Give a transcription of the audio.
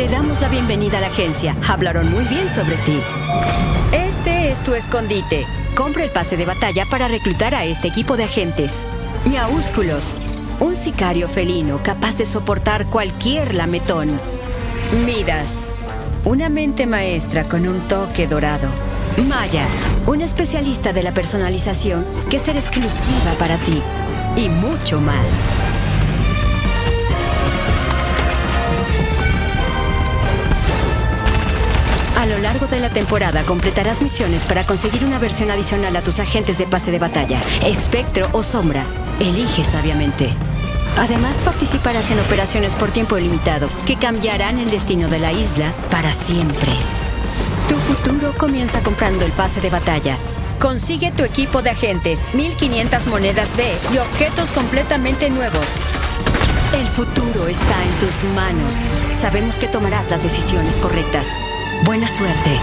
Te damos la bienvenida a la agencia. Hablaron muy bien sobre ti. Este es tu escondite. Compra el pase de batalla para reclutar a este equipo de agentes. Miaúsculos. Un sicario felino capaz de soportar cualquier lametón. Midas. Una mente maestra con un toque dorado. Maya. Un especialista de la personalización que será exclusiva para ti. Y mucho más. Lo largo de la temporada completarás misiones para conseguir una versión adicional a tus agentes de pase de batalla, espectro o sombra. Elige sabiamente. Además participarás en operaciones por tiempo limitado que cambiarán el destino de la isla para siempre. Tu futuro comienza comprando el pase de batalla. Consigue tu equipo de agentes, 1500 monedas B y objetos completamente nuevos. El futuro está en tus manos. Sabemos que tomarás las decisiones correctas. Buena suerte.